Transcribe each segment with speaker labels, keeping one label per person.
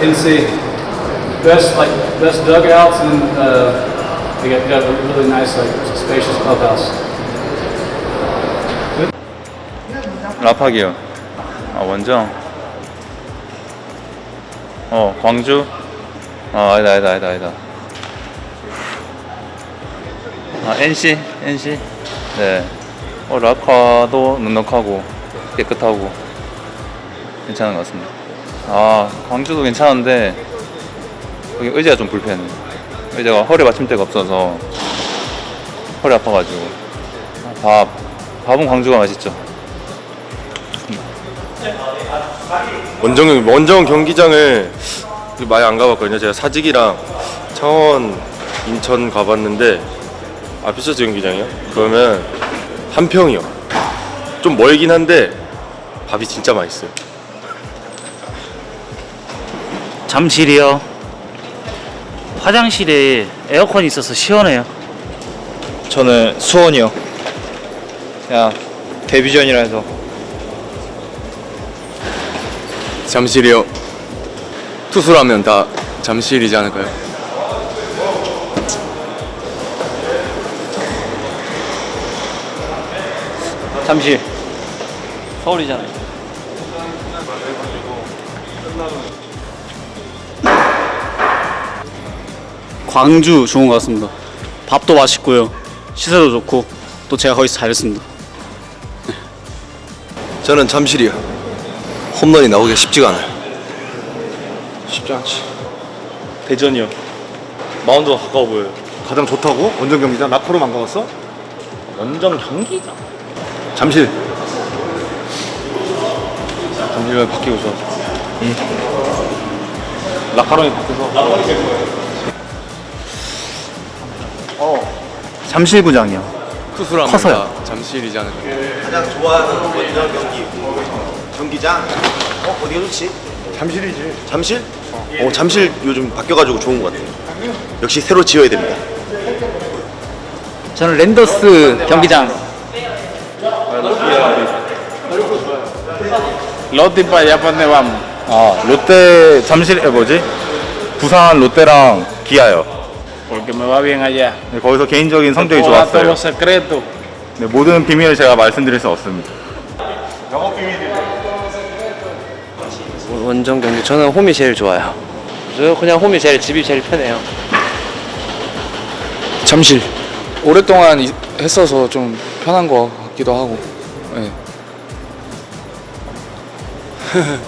Speaker 1: NC. Best like best dugouts and uh, they got, got a really nice like spacious clubhouse.
Speaker 2: 라파기요. 아 원정. 어 광주. 아 아니다 아니다 아니다 아니다. 아 NC NC. 네. 어 라파도 넉넉하고 깨끗하고 괜찮은 것 같습니다. 아 광주도 괜찮은데 여기 의자가 좀 불편해. 의자가 허리 받침대가 없어서 허리 아파가지고 밥 밥은 광주가 맛있죠.
Speaker 3: 원정 원정 경기장을 많이 안 가봤거든요. 제가 사직이랑 창원, 인천 가봤는데 아 비싸죠 경기장이요? 그러면 한 평이요. 좀 멀긴 한데 밥이 진짜 맛있어요.
Speaker 4: 잠실이요. 화장실에 에어컨이 있어서 시원해요.
Speaker 5: 저는 수원이요. 그냥 데뷔 전이라 해서
Speaker 6: 잠실이요. 투수라면 다 잠실이지 않을까요?
Speaker 5: 잠실 서울이잖아요.
Speaker 7: 광주 좋은 것 같습니다. 밥도 맛있고요. 시설도 좋고 또 제가 거기서 잘했습니다.
Speaker 6: 저는 잠실이요. 홈런이 나오기가 쉽지가 않아요.
Speaker 3: 쉽지 않지.
Speaker 5: 대전이요. 마운드가 가까워 보여요.
Speaker 3: 가장 좋다고? 원정 경기장 라커로 안 가봤어?
Speaker 5: 원정 경기장.
Speaker 3: 잠실.
Speaker 5: 잠실을 바뀌고 좋아. 라카롱이 바뀌어서. 잠실구장이요.
Speaker 6: 투수라면
Speaker 5: 커서요.
Speaker 6: 다 잠실이지 않을까요?
Speaker 8: 가장 좋아하는 원정 경기 경기장 어 어디가 좋지?
Speaker 3: 잠실이지.
Speaker 8: 잠실? 어 잠실 요즘 바뀌어가지고 좋은 것 같아요. 역시 새로 지어야 됩니다.
Speaker 4: 저는 랜더스 경기장.
Speaker 2: 롯데빠 야판네 밤. 아 롯데 잠실 에 뭐지? 부산 롯데랑 기아요.
Speaker 1: Porque me va bien allá.
Speaker 2: 네, 거기서 개인적인 성적이 좋았어요.
Speaker 1: los secretos.
Speaker 2: 네, 모든 비밀을 제가 말씀드릴 수 없습니다.
Speaker 5: 원정 경기 저는 홈이 제일 좋아요. 저 그냥 홈이 제일 집이 제일 편해요.
Speaker 6: 잠실. 오랫동안 이- 했어서 좀 편한 것 같기도 하고. 네.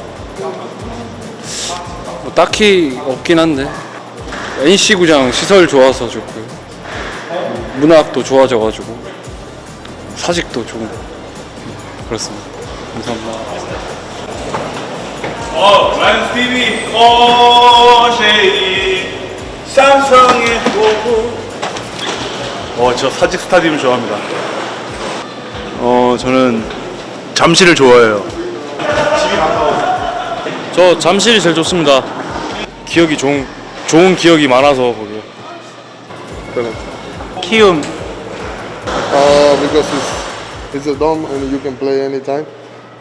Speaker 6: 뭐 딱히 없긴 한데 NC 구장 시설 좋아서 좋고요. 문학도 좋아져가지고 사직도 좋은 그렇습니다. 감사합니다.
Speaker 9: 어, 란 TV, 어, 쉐이, 삼성의 호구.
Speaker 3: 어, 저 사직 스타디움 좋아합니다.
Speaker 5: 어 저는 잠실을 좋아해요. 저 잠실이 제일 좋습니다. 기억이 좋은 좋은 기억이 많아서 거기.
Speaker 4: 키움.
Speaker 10: Uh, because it's, it's a dome and you can play anytime,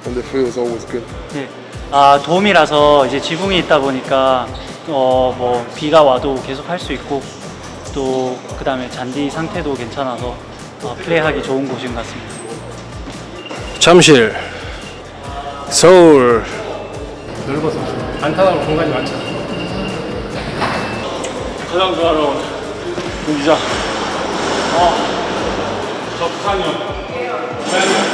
Speaker 10: and the field is always good.
Speaker 4: 네. 아 돔이라서 이제 지붕이 있다 보니까 어 뭐 비가 와도 계속 할 수 있고 또 그 다음에 잔디 상태도 괜찮아서 어, 플레이하기 좋은 곳인 것 같습니다.
Speaker 6: 잠실. 서울.
Speaker 1: 넓어서 안타나고 공간이 많잖아.
Speaker 9: 가장 좋아하는 경기장. 어, 저 부산이요.